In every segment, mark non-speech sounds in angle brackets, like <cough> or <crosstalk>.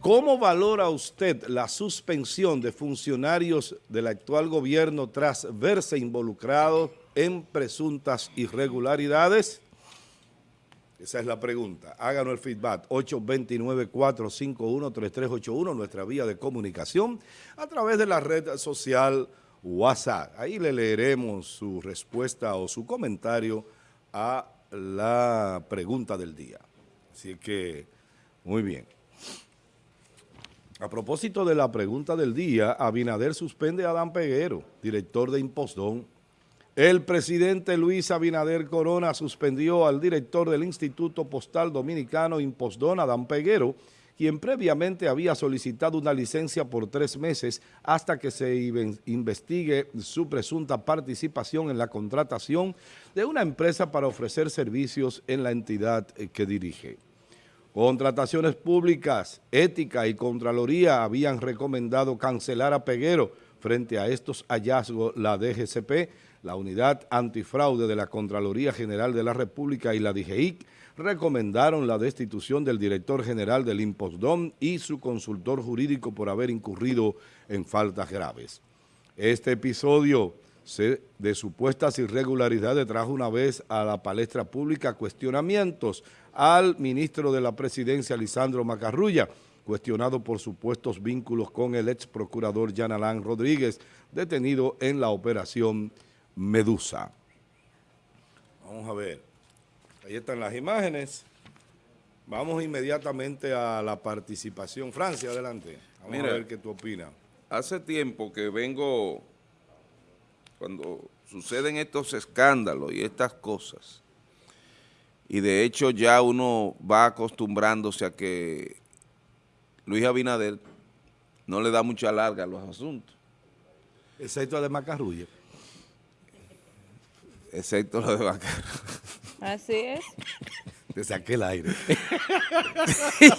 ¿Cómo valora usted la suspensión de funcionarios del actual gobierno tras verse involucrados en presuntas irregularidades? Esa es la pregunta. Háganos el feedback. 829-451-3381, nuestra vía de comunicación, a través de la red social WhatsApp. Ahí le leeremos su respuesta o su comentario a la pregunta del día. Así que, muy bien. A propósito de la pregunta del día, Abinader suspende a Adán Peguero, director de Impostón. El presidente Luis Abinader Corona suspendió al director del Instituto Postal Dominicano Impostón, Adán Peguero, quien previamente había solicitado una licencia por tres meses hasta que se investigue su presunta participación en la contratación de una empresa para ofrecer servicios en la entidad que dirige. Contrataciones públicas, ética y Contraloría habían recomendado cancelar a Peguero. Frente a estos hallazgos, la DGCP, la Unidad Antifraude de la Contraloría General de la República y la DGIC recomendaron la destitución del director general del Impostdom y su consultor jurídico por haber incurrido en faltas graves. Este episodio de supuestas irregularidades trajo una vez a la palestra pública cuestionamientos al ministro de la Presidencia, Lisandro Macarrulla, cuestionado por supuestos vínculos con el ex procurador Yanalán Rodríguez, detenido en la operación Medusa. Vamos a ver, ahí están las imágenes. Vamos inmediatamente a la participación. Francia, adelante. Vamos a ver qué tú opinas. Hace tiempo que vengo cuando suceden estos escándalos y estas cosas, y de hecho ya uno va acostumbrándose a que Luis Abinader no le da mucha larga a los asuntos. Excepto de Macarrulla. Excepto lo de Macarrulla. Así es. <laughs> Te saqué el aire. <laughs>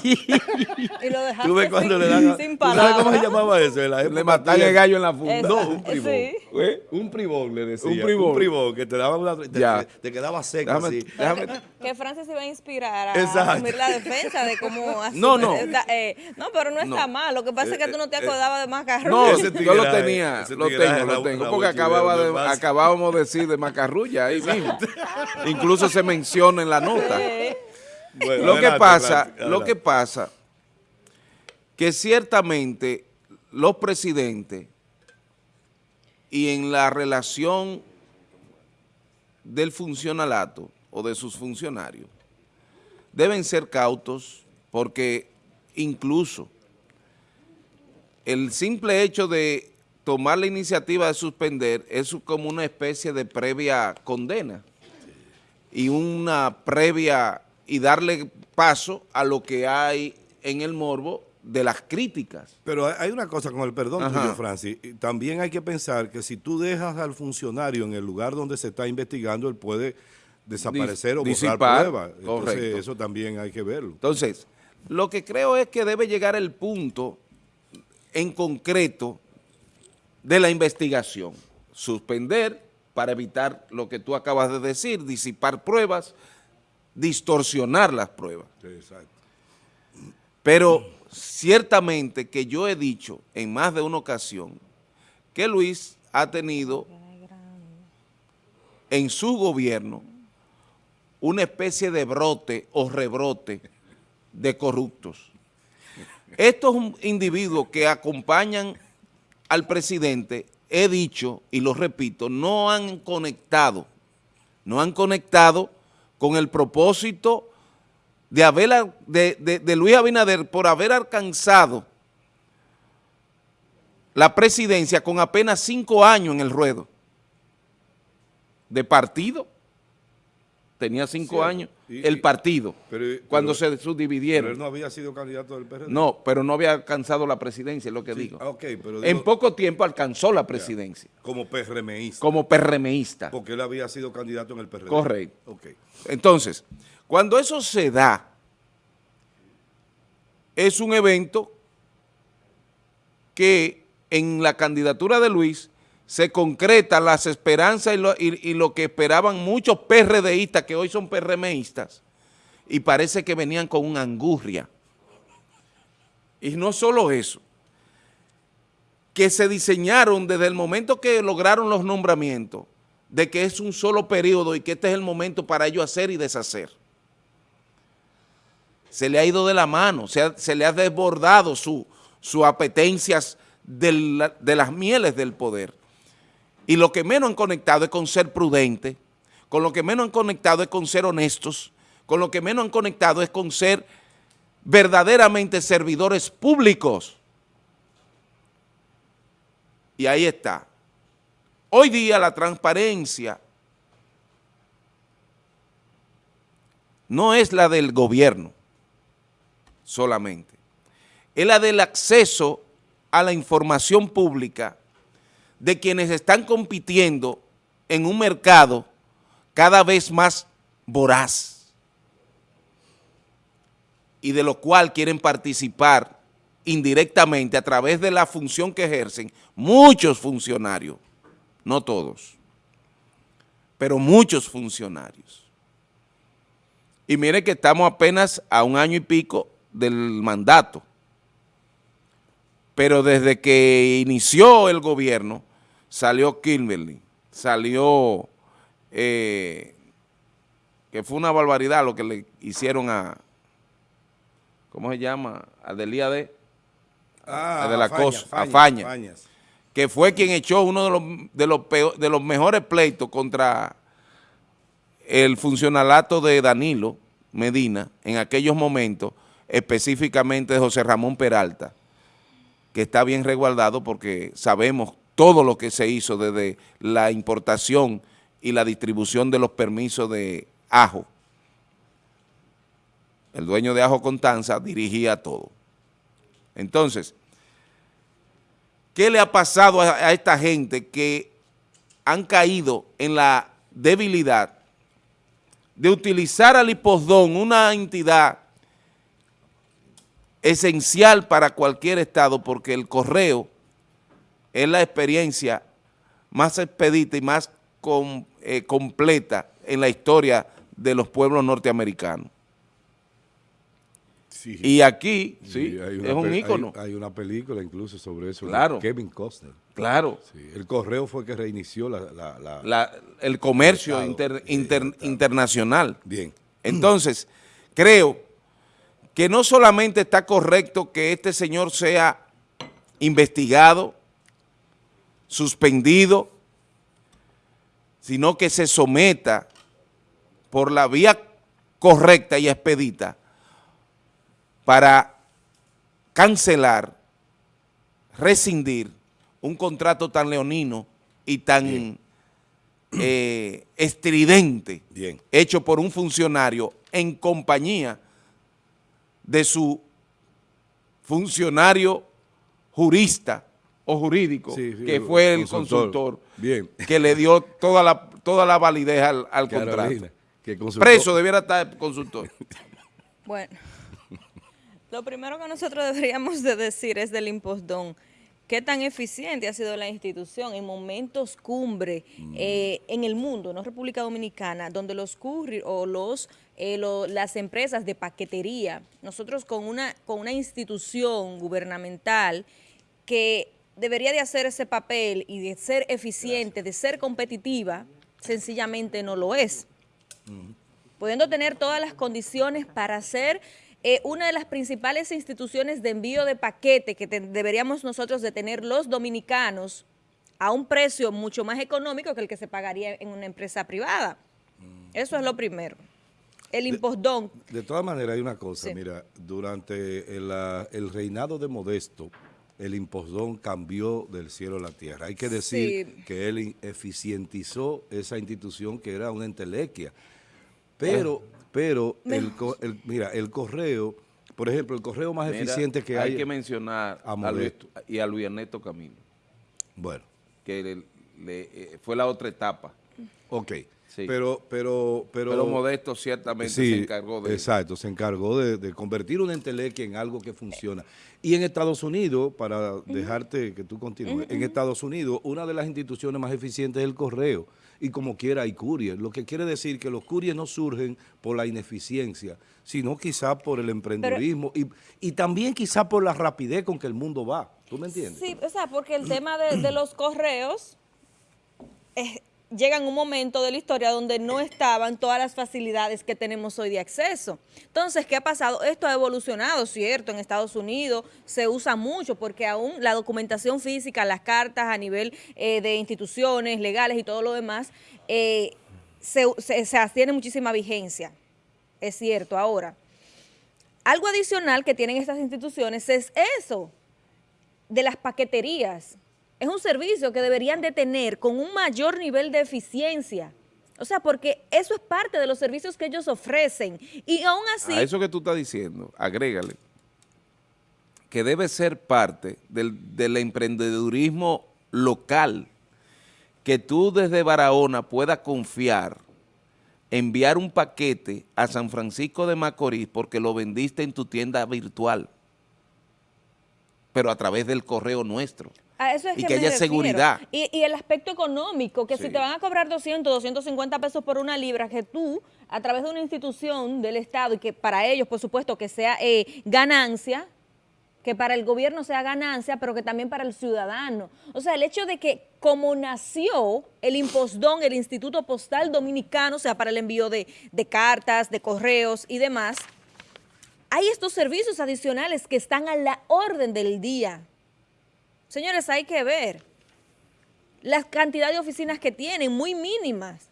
y lo dejaste cuando le dan sin ¿Sabes cómo se llamaba eso? le mataban el gallo en la funda. no, un privón. ¿Eh? Un privón le decía. Un privón. Un privón que te daba una... Te, te, quedaba seco así. Déjame. Que Francis se iba a inspirar a asumir la defensa de cómo... no, no. <laughs> Eh, no, pero no está mal. Lo que pasa es que tú no te eh, acordabas de Macarrulla. No, yo lo tenía. Lo tengo, lo tengo. Porque acababa de, acabábamos de decir de Macarrulla ahí mismo. <laughs> Incluso se menciona en la nota lo que pasa, lo que pasa, que ciertamente los presidentes y en la relación del funcionalato o de sus funcionarios deben ser cautos porque incluso el simple hecho de tomar la iniciativa de suspender es como una especie de previa condena y una previa y darle paso a lo que hay en el morbo de las críticas. Pero hay una cosa con el perdón tuyo, Francis. También hay que pensar que si tú dejas al funcionario en el lugar donde se está investigando, él puede desaparecer o borrar pruebas. Entonces, eso también hay que verlo. Entonces, lo que creo es que debe llegar el punto en concreto de la investigación. Suspender para evitar lo que tú acabas de decir, disipar pruebas, distorsionar las pruebas. Pero ciertamente que yo he dicho en más de una ocasión que Luis ha tenido en su gobierno una especie de brote o rebrote de corruptos. Estos individuos que acompañan al presidente, he dicho y lo repito, no han conectado, no han conectado con el propósito de, haber, de, Luis Abinader por haber alcanzado la presidencia con apenas cinco años en el ruedo de partido. Tenía cinco años el partido cuando se subdividieron. Pero él no había sido candidato del PRD. No, pero no había alcanzado la presidencia, es lo que digo. en poco tiempo alcanzó la presidencia. como PRMista. Como PRMista. Porque él había sido candidato en el PRD. Correcto. Entonces, cuando eso se da, es un evento que en la candidatura de Luis se concretan las esperanzas y lo, que esperaban muchos PRDistas que hoy son PRMistas y parece que venían con una angurria. Y no solo eso, que se diseñaron desde el momento que lograron los nombramientos, de que es un solo periodo y que este es el momento para ellos hacer y deshacer. Se le ha ido de la mano, se, le ha desbordado sus su apetencias de las mieles del poder. Y lo que menos han conectado es con ser prudente, con lo que menos han conectado es con ser honestos, con lo que menos han conectado es con ser verdaderamente servidores públicos. Y ahí está. Hoy día la transparencia no es la del gobierno solamente, es la del acceso a la información pública de quienes están compitiendo en un mercado cada vez más voraz y de lo cual quieren participar indirectamente a través de la función que ejercen muchos funcionarios, no todos, pero muchos funcionarios. Y mire que estamos apenas a un año y pico del mandato, pero desde que inició el gobierno salió Kimberly, salió, eh, que fue una barbaridad lo que le hicieron a, ¿cómo se llama? A Delía de ah, de la cosa, Faña, que fue quien echó uno de los, de los, de los mejores pleitos contra el funcionalato de Danilo Medina en aquellos momentos, específicamente de José Ramón Peralta, que está bien resguardado porque sabemos todo lo que se hizo desde la importación y la distribución de los permisos de ajo. El dueño de Ajo Contanza dirigía todo. Entonces, ¿qué le ha pasado a, esta gente que han caído en la debilidad de utilizar al Hipodón, una entidad esencial para cualquier estado, porque el correo es la experiencia más expedita y más eh, completa en la historia de los pueblos norteamericanos. Y aquí, sí, es un ícono. Hay, una película incluso sobre eso. Claro. Kevin Costner. Claro. el correo fue que reinició la, el comercio internacional. Bien. Entonces, creo que no solamente está correcto que este señor sea investigado, suspendido, sino que se someta por la vía correcta y expedita para cancelar, rescindir un contrato tan leonino y tan eh, estridente hecho por un funcionario en compañía de su funcionario jurista o jurídico, que fue el consultor, que le dio toda la, toda la validez al, contrato. Preso debiera estar consultor. <laughs> Bueno, lo primero que nosotros deberíamos de decir es del impostón. ¿Qué tan eficiente ha sido la institución en momentos cumbre mm. eh, en el mundo, no República Dominicana, donde los curri o los eh, las empresas de paquetería, nosotros con una, con una institución gubernamental que debería de hacer ese papel y de ser eficiente, de ser competitiva, sencillamente no lo es. Pudiendo tener todas las condiciones para ser eh, una de las principales instituciones de envío de paquete que deberíamos nosotros de tener los dominicanos a un precio mucho más económico que el que se pagaría en una empresa privada. Eso es lo primero. El impostón. De, todas maneras, hay una cosa, mira, durante el, el reinado de Modesto, el impostón cambió del cielo a la tierra. Hay que decir que él eficientizó esa institución que era una entelequia. Pero, pero, el, mira, el correo, por ejemplo, el correo más eficiente que hay... Hay que mencionar a Modesto. y a Luis Ernesto Camilo. Bueno. Que eh, fue la otra etapa. Ok. Pero, pero, pero, Modesto ciertamente se encargó de... Exacto, se encargó de, convertir una entelequia en algo que funciona. Y en Estados Unidos, para dejarte que tú continúes, en Estados Unidos una de las instituciones más eficientes es el correo. y como quiera hay courier. Lo que quiere decir que los couriers no surgen por la ineficiencia, sino quizá por el emprendedurismo y, y, también quizá por la rapidez con que el mundo va. ¿Tú me entiendes? Sí, o sea, porque el tema de, de los correos es, llega en un momento de la historia donde no estaban todas las facilidades que tenemos hoy de acceso. Entonces, ¿qué ha pasado? Esto ha evolucionado, ¿cierto? En Estados Unidos se usa mucho porque aún la documentación física, las cartas a nivel eh, de instituciones legales y todo lo demás, eh, se, tiene muchísima vigencia, es cierto. Ahora, algo adicional que tienen estas instituciones es eso, de las paqueterías es un servicio que deberían de tener con un mayor nivel de eficiencia. O sea, porque eso es parte de los servicios que ellos ofrecen. Y aún así... A eso que tú estás diciendo, agrégale, que debe ser parte del, del emprendedurismo local, que tú desde Barahona puedas confiar, enviar un paquete a San Francisco de Macorís porque lo vendiste en tu tienda virtual, pero a través del correo nuestro y que, haya seguridad. Y, el aspecto económico, que si te van a cobrar 200, 250 pesos por una libra, que tú, a través de una institución del Estado, y que para ellos, por supuesto, que sea eh, ganancia, que para el gobierno sea ganancia, pero que también para el ciudadano. O sea, el hecho de que como nació el impostón, el Instituto Postal Dominicano, o sea, para el envío de, de cartas, de correos y demás, hay estos servicios adicionales que están a la orden del día. Señores, hay que ver la cantidad de oficinas que tienen, muy mínimas.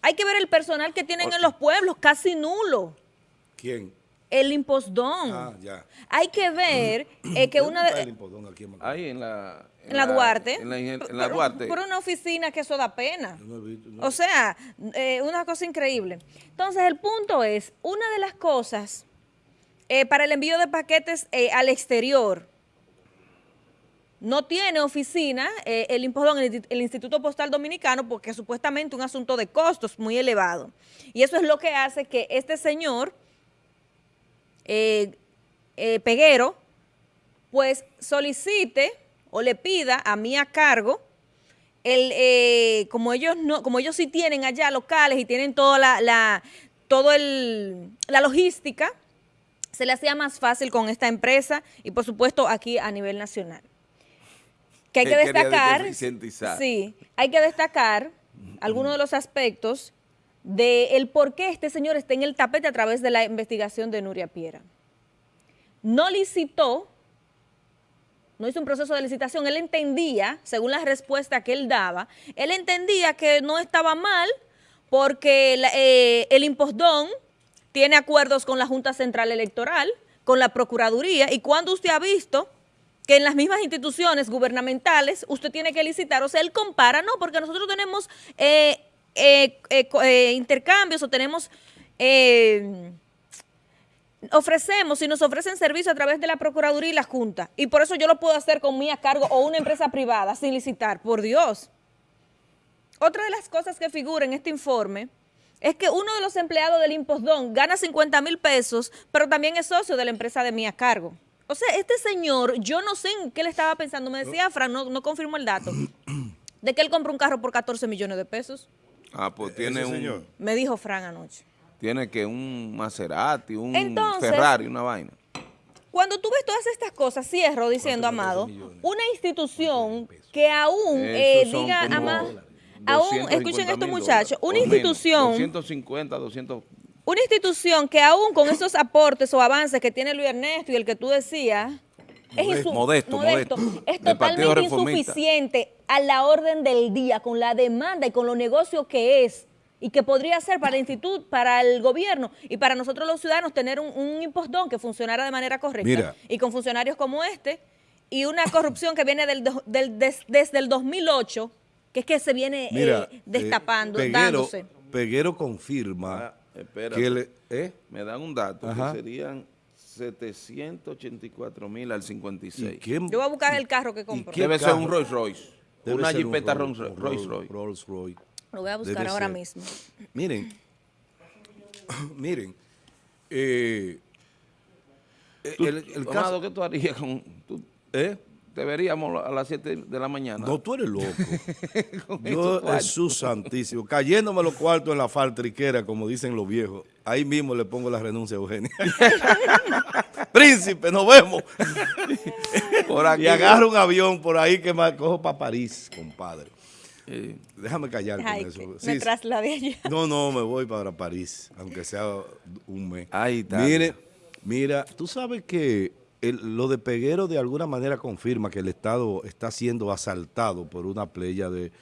Hay que ver el personal que tienen en los pueblos, casi nulo. ¿Quién? El impostón. Ah, ya. Hay que ver <clears throat> eh, que una de... El aquí en Ahí en la... En, la, Duarte. En la, en la Duarte. Por, una oficina que eso da pena. O sea, eh, una cosa increíble. Entonces, el punto es, una de las cosas eh, para el envío de paquetes al exterior, no tiene oficina eh, el el, Instituto Postal Dominicano, porque es supuestamente un asunto de costos muy elevado. Y eso es lo que hace que este señor, eh, eh, Peguero, pues solicite o le pida a mí a cargo, el, como ellos no, como ellos sí tienen allá locales y tienen toda la, la, todo el, la logística, se le hacía más fácil con esta empresa y por supuesto aquí a nivel nacional que hay que destacar, sí, hay que destacar algunos de los aspectos del por qué este señor está en el tapete a través de la investigación de Nuria Piera. No licitó, no hizo un proceso de licitación, él entendía, según la respuesta que él daba, él entendía que no estaba mal porque eh, el impostón tiene acuerdos con la Junta Central Electoral, con la Procuraduría, y cuando usted ha visto que en las mismas instituciones gubernamentales usted tiene que licitar, o sea, él compara, no, porque nosotros tenemos eh, eh, eh, intercambios o tenemos, ofrecemos y nos ofrecen servicio a través de la Procuraduría y la Junta, y por eso yo lo puedo hacer con mí a cargo o una empresa privada sin licitar, por Dios. Otra de las cosas que figura en este informe es que uno de los empleados del Impostón gana 50 mil pesos, pero también es socio de la empresa de mí a cargo. O sea, este señor, yo no sé en qué le estaba pensando, me decía Fran, no, no confirmo el dato, de que él compró un carro por 14 millones de pesos. Ah, pues tiene un... Señor? Me dijo Fran anoche. Tiene que un Maserati, un Ferrari, una vaina. Cuando tú ves todas estas cosas, cierro diciendo, Amado, una institución que aún eh, diga, Amado, aún, escuchen esto muchachos, una institución... 250, 200 una institución que aún con esos aportes o avances que tiene Luis Ernesto y el que tú decías, es modesto, modesto, es totalmente insuficiente a la orden del día, con la demanda y con los negocios que es y que podría ser para el instituto, para el gobierno y para nosotros los ciudadanos tener un, impostón que funcionara de manera correcta y con funcionarios como este y una corrupción que viene del, desde el 2008, que es que se viene eh, destapando, eh, dándose. Peguero confirma Espera, ¿eh? me dan un dato que serían 784 mil al 56. Yo voy a buscar el carro que compró. Debe ser un Rolls Royce. una Jeepeta Rolls, Royce. Rolls Royce. Lo voy a buscar ahora mismo. <laughs> Miren, <coughs> miren, eh, el, caso... ¿Qué tú harías con...? ¿Eh? Deberíamos a las 7 de la mañana. No, tú eres loco. <laughs> Yo, Jesús santísimo, cayéndome los cuartos en la faltriquera, como dicen los viejos, ahí mismo le pongo la renuncia a Eugenia. <laughs> Príncipe, nos vemos. <laughs> y agarro un avión por ahí que me cojo para París, compadre. Déjame callar con eso. me trasladé allá. No, no, me voy para París, aunque sea un mes. Ahí está. Mire, mira, tú sabes que lo de Peguero de alguna manera confirma que el Estado está siendo asaltado por una playa de,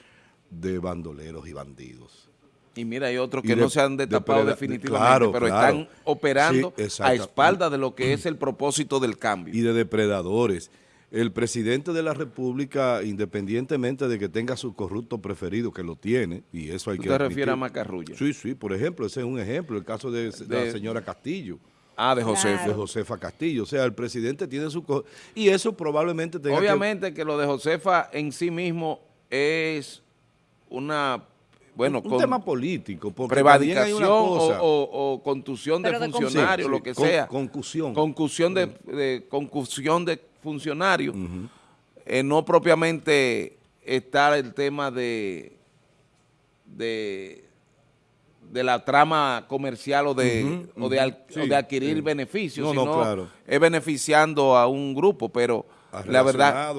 bandoleros y bandidos. Y mira, hay otros que no se han destapado definitivamente, pero están operando a espalda de lo que es el propósito del cambio. Y de depredadores. El presidente de la República, independientemente de que tenga su corrupto preferido, que lo tiene, y eso hay que ¿Usted refiere a Macarrulla? Sí, sí, por ejemplo, ese es un ejemplo, el caso de la señora Castillo. Ah, de Josefa. De Josefa Castillo. O sea, el presidente tiene su... Y eso probablemente tenga Obviamente que... lo de Josefa en sí mismo es una... Bueno, un, tema político. Prevaricación o, contusión de funcionarios, lo que sea. Concusión. Concusión de, de, concusión de funcionarios. Eh, no propiamente está el tema de, de de la trama comercial o de, o de, adquirir beneficios, sino es beneficiando a un grupo, pero la verdad,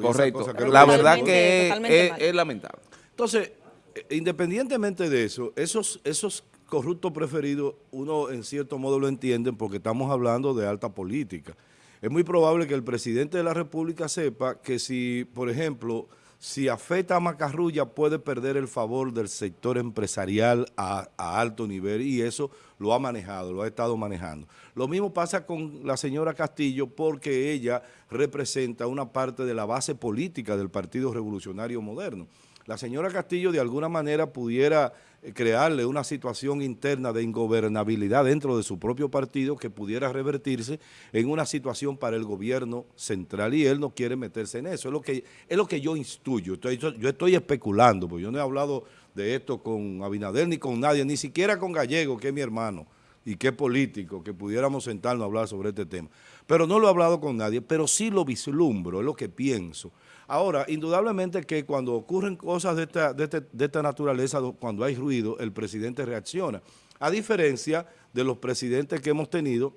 correcto, la verdad que es, lamentable. Entonces, eh, independientemente de eso, esos, esos corruptos preferidos, uno en cierto modo lo entiende porque estamos hablando de alta política. Es muy probable que el presidente de la República sepa que si, por ejemplo, si afecta a Macarrulla puede perder el favor del sector empresarial a, alto nivel y eso lo ha manejado, lo ha estado manejando. Lo mismo pasa con la señora Castillo porque ella representa una parte de la base política del Partido Revolucionario Moderno la señora Castillo de alguna manera pudiera eh, crearle una situación interna de ingobernabilidad dentro de su propio partido que pudiera revertirse en una situación para el gobierno central y él no quiere meterse en eso. Es lo que, es lo que yo instuyo, yo estoy especulando, porque yo no he hablado de esto con Abinader ni con nadie, ni siquiera con Gallego, que es mi hermano y es político, que pudiéramos sentarnos a hablar sobre este tema. Pero no lo he hablado con nadie, pero sí lo vislumbro, es lo que pienso. Ahora, indudablemente que cuando ocurren cosas de esta, de, este, de esta naturaleza, cuando hay ruido, el presidente reacciona. A diferencia de los presidentes que hemos tenido,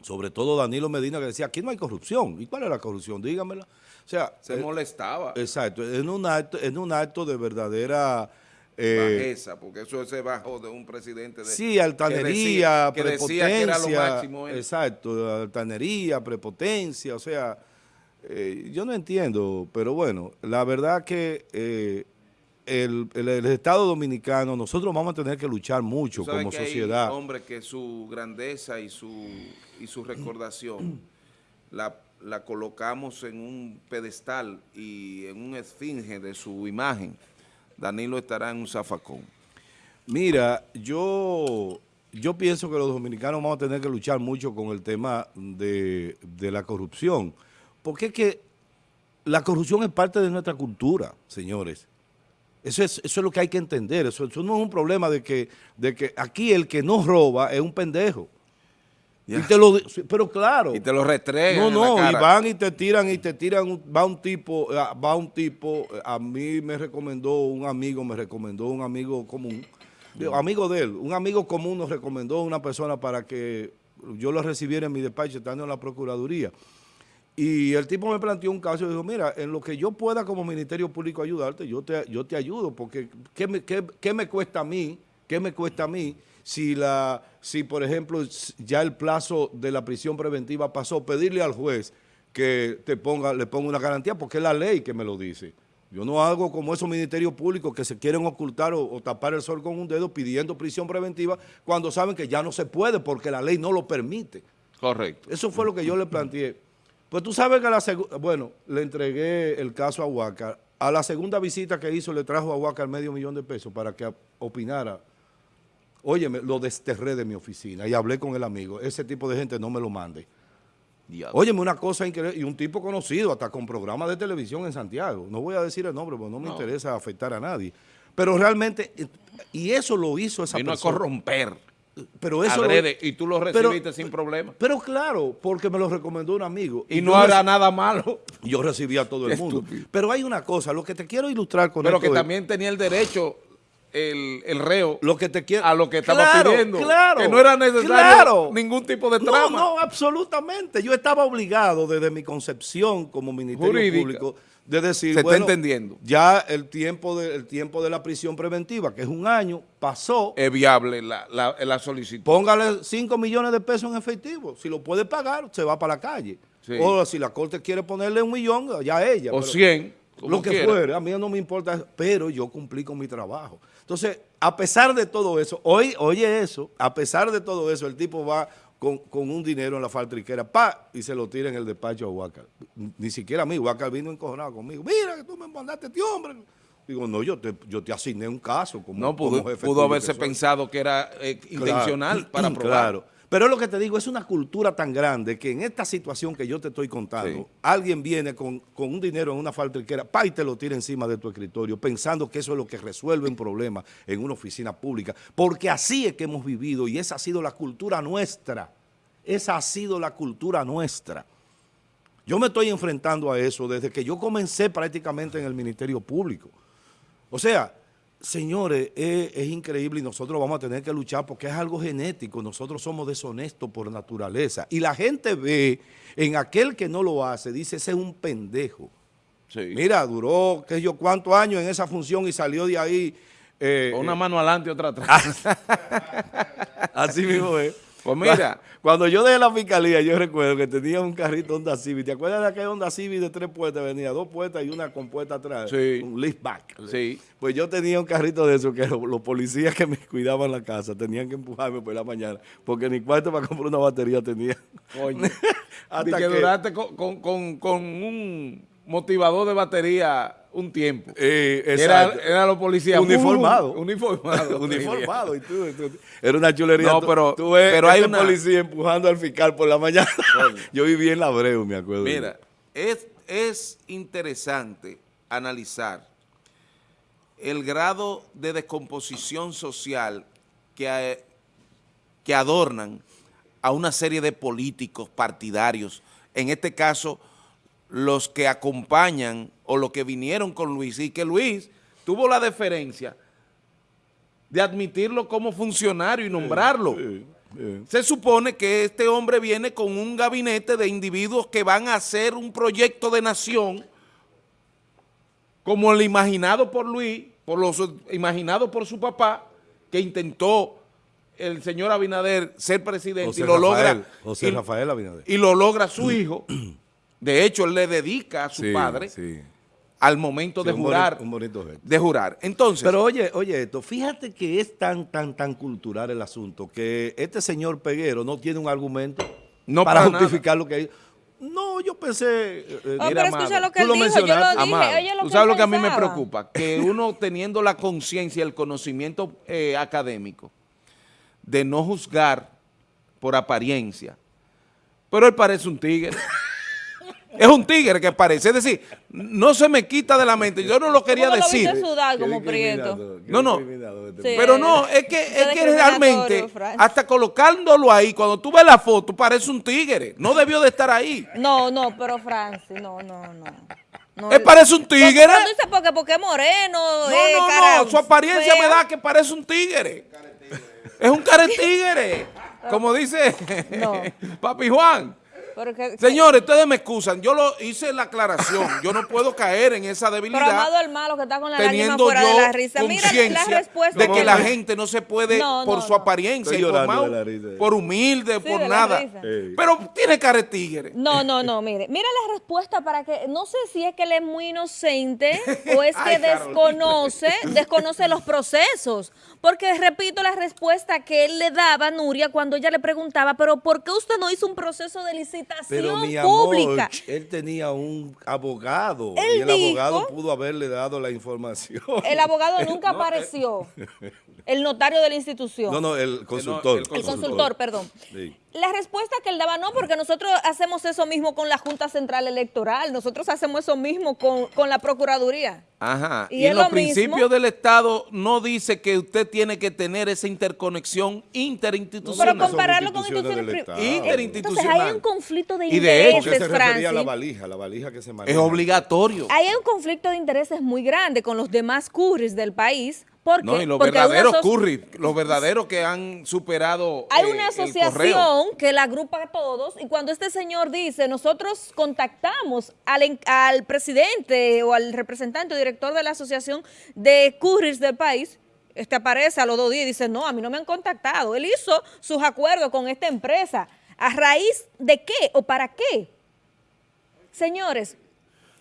sobre todo Danilo Medina, que decía, aquí no hay corrupción. ¿Y cuál es la corrupción? Dígamela. O sea, se eh, molestaba. Exacto, en un acto, en un acto de verdadera... Eh, Bajeza, porque eso se bajó de un presidente de... Sí, altanería, prepotencia. Exacto, altanería, prepotencia, o sea eh, yo no entiendo, pero bueno, la verdad que eh, el, Estado Dominicano, nosotros vamos a tener que luchar mucho como sociedad. Hay hombre que su grandeza y su, y su recordación <clears throat> la, la colocamos en un pedestal y en un esfinge de su imagen. Danilo estará en un zafacón. Mira, yo yo pienso que los dominicanos vamos a tener que luchar mucho con el tema de, de la corrupción. Porque es que la corrupción es parte de nuestra cultura, señores. Eso es, eso es lo que hay que entender. Eso, no es un problema de que, de que aquí el que no roba es un pendejo. pero claro. Y te lo restregan No, no, y van y te tiran y te tiran, va un tipo, ah, va un tipo, a mí me recomendó un amigo, me recomendó un amigo común, amigo de él, un amigo común nos recomendó una persona para que yo lo recibiera en mi despacho estando en la Procuraduría. Y el tipo me planteó un caso y dijo, mira, en lo que yo pueda como Ministerio Público ayudarte, yo te, yo te ayudo, porque ¿qué me, qué, me cuesta a mí? ¿Qué me cuesta a mí si, la, si, por ejemplo, ya el plazo de la prisión preventiva pasó, pedirle al juez que te ponga, le ponga una garantía, porque es la ley que me lo dice. Yo no hago como esos ministerios públicos que se quieren ocultar o, o, tapar el sol con un dedo pidiendo prisión preventiva cuando saben que ya no se puede porque la ley no lo permite. Correcto. Eso fue lo que yo le planteé. Pues tú sabes que a la segunda, bueno, le entregué el caso a Huaca. A la segunda visita que hizo le trajo a Huaca el medio millón de pesos para que opinara. Óyeme, lo desterré de mi oficina y hablé con el amigo. Ese tipo de gente no me lo mande. Óyeme, una cosa increíble, y un tipo conocido, hasta con programas de televisión en Santiago. No voy a decir el nombre, porque no me interesa afectar a nadie. Pero realmente, y eso lo hizo esa Vino persona. a corromper. Pero eso y tú lo recibiste sin problema. Pero claro, porque me lo recomendó un amigo. Y, no era nada malo. Yo recibía a todo el mundo. Pero hay una cosa, lo que te quiero ilustrar con Pero que también tenía el derecho el, el, reo lo que te quiero, a lo que estaba pidiendo. Claro, que no era necesario ningún tipo de trama. No, no, absolutamente. Yo estaba obligado desde mi concepción como Ministerio Público de decir, Se está entendiendo. ya el tiempo, de, el tiempo de la prisión preventiva, que es un año, pasó. Es viable la, la, la solicitud. Póngale 5 millones de pesos en efectivo. Si lo puede pagar, se va para la calle. O si la corte quiere ponerle un millón, ya ella. O 100. Lo que fuera, a mí no me importa, pero yo cumplí con mi trabajo. Entonces, a pesar de todo eso, hoy, oye eso, a pesar de todo eso, el tipo va con, un dinero en la faltriquera, pa, y se lo tira en el despacho a Huacal. Ni siquiera a mí, Huacal vino encojonado conmigo. Mira que tú me mandaste este hombre. Digo, no, yo te, yo te asigné un caso como, No, pudo, pudo haberse pensado que era eh, intencional para <clears throat> probar. Claro. Pero es lo que te digo, es una cultura tan grande que en esta situación que yo te estoy contando, alguien viene con, un dinero en una faltriquera, pa, y te lo tira encima de tu escritorio, pensando que eso es lo que resuelve un problema en una oficina pública. Porque así es que hemos vivido y esa ha sido la cultura nuestra. Esa ha sido la cultura nuestra. Yo me estoy enfrentando a eso desde que yo comencé prácticamente en el Ministerio Público. O sea, Señores, es, increíble y nosotros vamos a tener que luchar porque es algo genético. Nosotros somos deshonestos por naturaleza. Y la gente ve en aquel que no lo hace, dice, ese es un pendejo. Mira, duró, qué sé yo, cuántos años en esa función y salió de ahí. Eh, una mano adelante y otra atrás. <laughs> Así mismo es. Pues mira, cuando yo dejé la fiscalía, yo recuerdo que tenía un carrito Honda Civic. ¿Te acuerdas de aquella Honda Civic de tres puertas? Venía dos puertas y una compuesta atrás. Sí. Un liftback. Sí. Pues yo tenía un carrito de eso que los, policías que me cuidaban la casa tenían que empujarme por la mañana porque ni cuarto para comprar una batería tenía. Oye, <laughs> hasta que, duraste con, con un motivador de batería un tiempo. Eh, era, era, los policías. Uniformado. <laughs> uniformado. <laughs> uniformado. Y tú, era una chulería. No, pero, pero hay una policía empujando al fiscal por la mañana. <laughs> Yo viví en la Breu, me acuerdo. Mira, es, es interesante analizar el grado de descomposición social que, que adornan a una serie de políticos partidarios, en este caso los que acompañan o los que vinieron con Luis y que Luis tuvo la deferencia de admitirlo como funcionario y nombrarlo. Se supone que este hombre viene con un gabinete de individuos que van a hacer un proyecto de nación como el imaginado por Luis, por los imaginado por su papá, que intentó el señor Abinader ser presidente y lo logra. José Rafael Abinader. Y lo logra su hijo. <clears throat> De hecho, él le dedica a su padre al momento de jurar. un bonito de jurar. Entonces. Pero oye, oye esto, fíjate que es tan, tan, tan cultural el asunto que este señor Peguero no tiene un argumento para, justificar lo que hay. No, yo pensé... Eh, oh, pero escucha lo que él dijo, yo lo dije, Tú sabes lo que a mí me preocupa, que <laughs> uno teniendo la conciencia, el conocimiento eh, académico de no juzgar por apariencia, pero él parece un tigre. Es un tigre que parece. Es decir, no se me quita de la mente. Yo no lo quería decir. como prieto. No, no. pero no, es que, es que realmente, hasta colocándolo ahí, cuando tú ves la foto, parece un tigre. No debió de estar ahí. No, no, pero Francis, no, no, no. él parece un tigre. No, dices porque, porque es moreno. No, no, no. Su apariencia me da que parece un tigre. Es un cara tigre. <laughs> Como dice <laughs> Papi Juan. Señores, ustedes me excusan, yo lo hice la aclaración, yo no puedo caer en esa debilidad. Pero amado el malo que está con la teniendo fuera de la risa. Mira la respuesta. De que la gente no se puede, por su apariencia, por humilde, por nada. Pero tiene cara de tigre. No, no, no, mire. Mira la respuesta para que, no sé si es que él es muy inocente o es <laughs> que desconoce, desconoce los procesos. Porque repito la respuesta que él le daba a Nuria cuando ella le preguntaba, pero ¿por qué usted no hizo un proceso de licitación pero, mi pública? él tenía un abogado y el abogado pudo haberle dado la información. El abogado <laughs> nunca apareció. el notario de la institución. No, no, el consultor. el, consultor. perdón. La respuesta que él daba, no, porque nosotros hacemos eso mismo con la Junta Central Electoral, nosotros hacemos eso mismo con, con la Procuraduría. Ajá, y, en los principios del Estado no dice que usted tiene que tener esa interconexión interinstitucional. pero compararlo con instituciones Interinstitucional. Entonces hay un conflicto de intereses, y de hecho, se la valija, la valija que se maneja. Es obligatorio. Hay un conflicto de intereses muy grande con los demás curris del país no, y los verdaderos curry, los verdaderos que han superado Hay una asociación que la agrupa a todos y cuando este señor dice, nosotros contactamos al, al presidente o al representante o director de la asociación de curris del país, este aparece a los dos días y dice, no, a mí no me han contactado. Él hizo sus acuerdos con esta empresa. ¿A raíz de qué o para qué? Señores,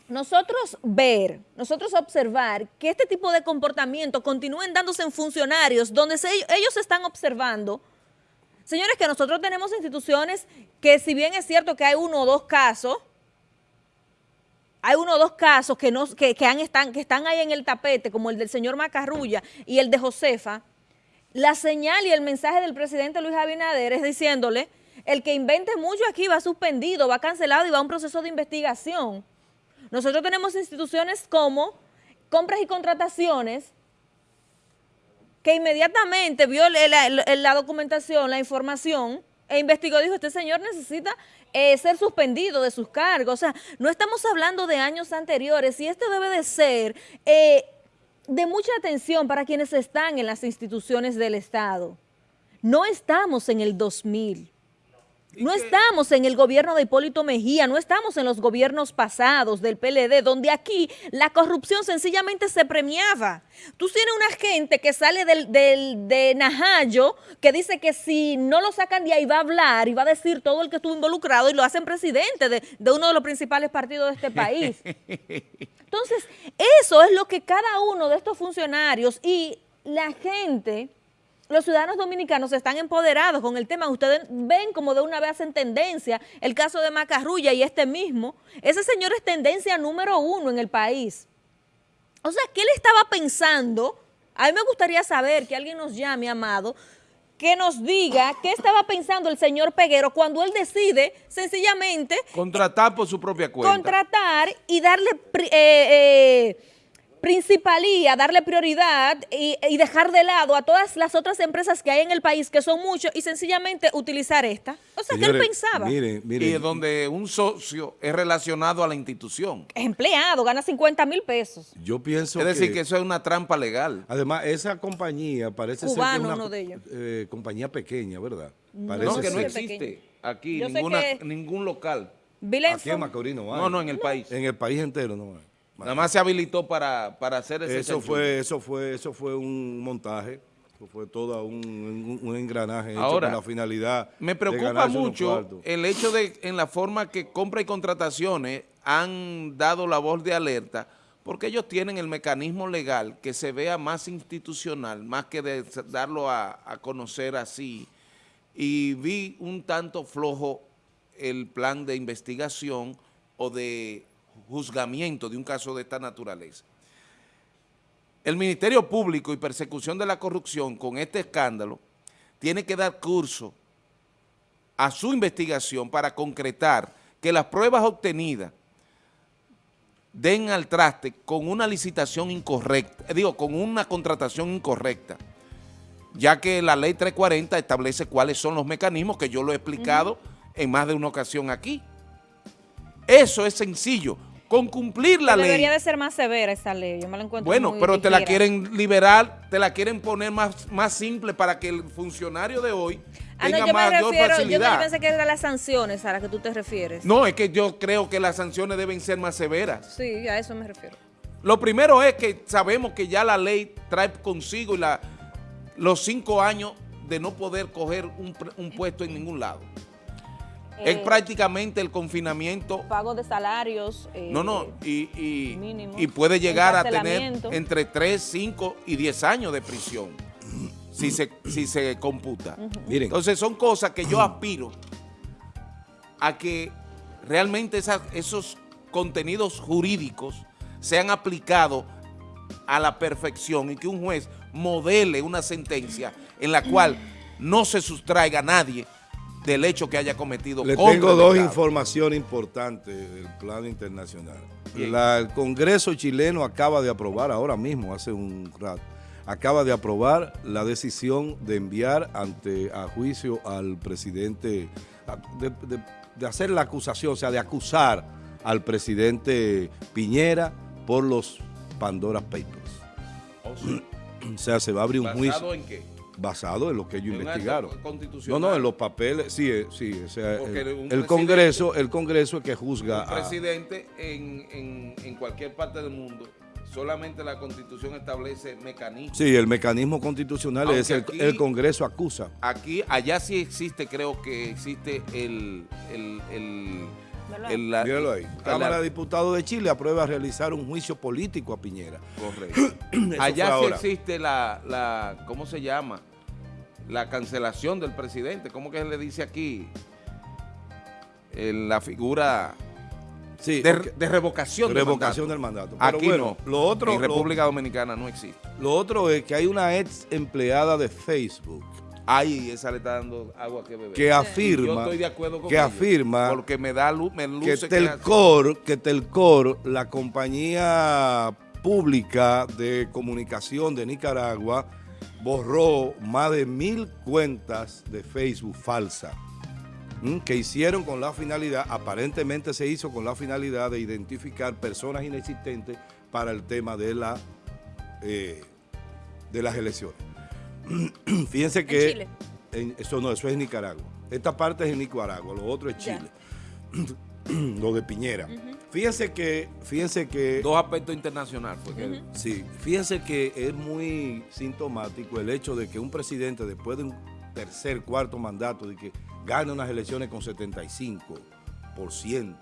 nosotros ver, nosotros observar que este tipo de comportamiento continúen dándose en funcionarios donde ellos están observando, señores, que nosotros tenemos instituciones que si bien es cierto que hay uno o dos casos, hay uno o dos casos que, no, que, han, están, que están ahí en el tapete, como el del señor Macarrulla y el de Josefa, la señal y el mensaje del presidente Luis Abinader es diciéndole, el que invente mucho aquí va suspendido, va cancelado y va a un proceso de investigación. Nosotros tenemos instituciones como compras y contrataciones que inmediatamente vio la, documentación, la información, e investigó, dijo, este señor necesita eh, ser suspendido de sus cargos. O sea, no estamos hablando de años anteriores y esto debe de ser eh, de mucha atención para quienes están en las instituciones del Estado. No estamos en el 2000. No estamos en el gobierno de Hipólito Mejía, no estamos en los gobiernos pasados del PLD, donde aquí la corrupción sencillamente se premiaba. Tú tienes una gente que sale del, de Najayo, que dice que si no lo sacan de ahí va a hablar y va a decir todo el que estuvo involucrado y lo hacen presidente de, de uno de los principales partidos de este país. <laughs> Entonces, eso es lo que cada uno de estos funcionarios y la gente los ciudadanos dominicanos están empoderados con el tema. Ustedes ven como de una vez en tendencia el caso de Macarrulla y este mismo. Ese señor es tendencia número uno en el país. O sea, ¿qué le estaba pensando? A mí me gustaría saber que alguien nos llame, amado, que nos diga qué estaba pensando el señor Peguero cuando él decide sencillamente... Contratar por su propia cuenta. Contratar y darle... Eh, eh, principalía, darle prioridad y, dejar de lado a todas las otras empresas que hay en el país, que son muchos, y sencillamente utilizar esta. O sea, ¿qué él pensaba? Miren, miren. Y donde un socio es relacionado a la institución. Es empleado, gana 50 mil pesos. Yo pienso Es decir, que, eso es una trampa legal. Además, esa compañía parece ser una uno de ellos. Eh, compañía pequeña, ¿verdad? Parece no, que no existe aquí ningún local. Aquí en Macorís no hay. No, no, en el país. En el país entero no hay. Nada más se habilitó para, hacer ese eso fue Eso fue, eso fue un montaje, fue todo un, engranaje hecho con la finalidad Me preocupa mucho el hecho de en la forma que compra y contrataciones han dado la voz de alerta porque ellos tienen el mecanismo legal que se vea más institucional, más que de darlo a, a conocer así. Y vi un tanto flojo el plan de investigación o de juzgamiento de un caso de esta naturaleza. El Ministerio Público y Persecución de la Corrupción con este escándalo tiene que dar curso a su investigación para concretar que las pruebas obtenidas den al traste con una licitación incorrecta, eh, digo, con una contratación incorrecta, ya que la ley 340 establece cuáles son los mecanismos que yo lo he explicado en más de una ocasión aquí. Eso es sencillo con cumplir la ley. Debería de ser más severa esa ley, yo me la encuentro Bueno, pero te la quieren liberar, te la quieren poner más, más simple para que el funcionario de hoy ah, tenga yo mayor me refiero, facilidad. Yo pensé que eran las sanciones a las que tú te refieres. No, es que yo creo que las sanciones deben ser más severas. Sí, a eso me refiero. Lo primero es que sabemos que ya la ley trae consigo la, los cinco años de no poder coger un, un puesto en ningún lado es eh, prácticamente el confinamiento. Pago de salarios. Eh, no, no, y, y, puede llegar a tener entre 3, 5 y 10 años de prisión si se, si se computa. Entonces son cosas que yo aspiro a que realmente esos contenidos jurídicos sean aplicados a la perfección y que un juez modele una sentencia en la cual no se sustraiga a nadie del hecho que haya cometido Le tengo dos informaciones importantes del plano internacional. el Congreso chileno acaba de aprobar ahora mismo, hace un rato, acaba de aprobar la decisión de enviar ante a juicio al presidente, de, hacer la acusación, o sea, de acusar al presidente Piñera por los Pandora Papers. Oh, <clears throat> o sea, se va a abrir un juicio. ¿Basado en qué? Basado en lo que ellos investigaron. No, no, en los papeles, sí, eh, sí, o sea, el, Congreso, el Congreso es que juzga. Un presidente en, en, cualquier parte del mundo, solamente la Constitución establece mecanismos. Sí, el mecanismo constitucional es el, el, Congreso acusa. Aquí, allá sí existe, creo que existe el... el, el Míralo ahí. Cámara de Diputados de Chile aprueba realizar un juicio político a Piñera. Correcto. <clears throat> Allá sí existe la, la, ¿cómo se llama? La cancelación del presidente. ¿Cómo que le dice aquí? la figura sí, de, revocación, revocación del mandato. aquí no. Lo otro, en República Dominicana no existe. Lo otro es que hay una ex empleada de Facebook. Ay, esa le está dando agua que beber. Que afirma. Yo estoy de acuerdo con Que afirma. Porque me da luz, me que Telcor, que Telcor, la compañía pública de comunicación de Nicaragua, borró más de mil cuentas de Facebook falsas que hicieron con la finalidad, aparentemente se hizo con la finalidad de identificar personas inexistentes para el tema de, la, eh, de las elecciones. <clears throat> Fíjense que... ¿En eso no, eso es Nicaragua. Esta parte es en Nicaragua, lo otro es Chile. <clears throat> lo de Piñera. Fíjense que, fíjense que... Dos aspectos internacionales. Sí, fíjense que es muy sintomático el hecho de que un presidente después de un tercer, cuarto mandato, de que gane unas elecciones con 75%.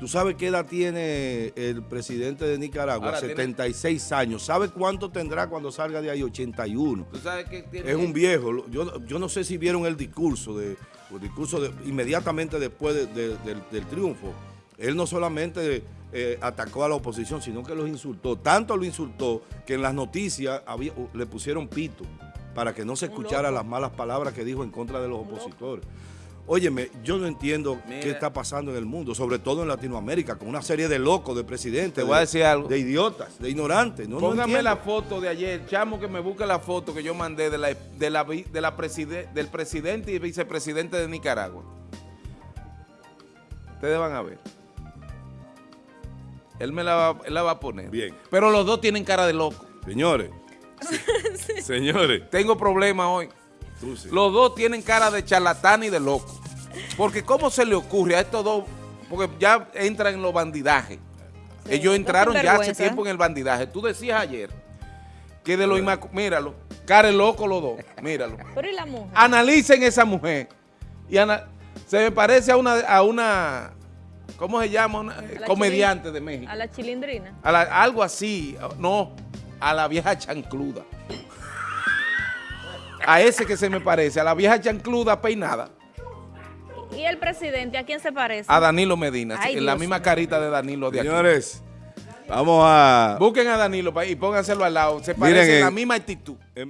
¿Tú sabes qué edad tiene el presidente de Nicaragua? 76 años. ¿Sabe cuánto tendrá cuando salga de ahí? 81. ¿Tú sabes qué tiene? Es un viejo. Yo, yo no sé si vieron el discurso, de, el discurso de, inmediatamente después del, del triunfo él no solamente eh, atacó a la oposición, sino que los insultó. Tanto lo insultó que en las noticias le pusieron pito para que no se escuchara las malas palabras que dijo en contra de los opositores. Óyeme, yo no entiendo qué está pasando en el mundo, sobre todo en Latinoamérica, con una serie de locos, de presidentes, Te voy a decir algo. de idiotas, de ignorantes. No, Póngame la foto de ayer, chamo que me busque la foto que yo mandé de la, de la, de la del presidente y vicepresidente de Nicaragua. Ustedes van a ver. Él me la va, a poner. Bien. Pero los dos tienen cara de loco. Señores. <laughs> Señores. Tengo problemas hoy. Los dos tienen cara de charlatán y de loco. Porque ¿cómo se le ocurre a estos dos? Porque ya entran en los bandidajes. Ellos entraron ya hace tiempo en el bandidaje. Tú decías ayer que de lo Míralo. Cara de loco los dos. Míralo. <laughs> Pero ¿y la mujer? Analicen esa mujer. Y se me parece a una, a una ¿cómo se llama? comediante de México. A la chilindrina. algo así, no, a la vieja chancluda. A ese que se me parece, a la vieja chancluda peinada. ¿Y el presidente a quién se parece? A Danilo Medina, en la misma carita de Danilo de Señores, vamos a... Busquen a Danilo y pónganselo al lado, se parece en la misma actitud. Em-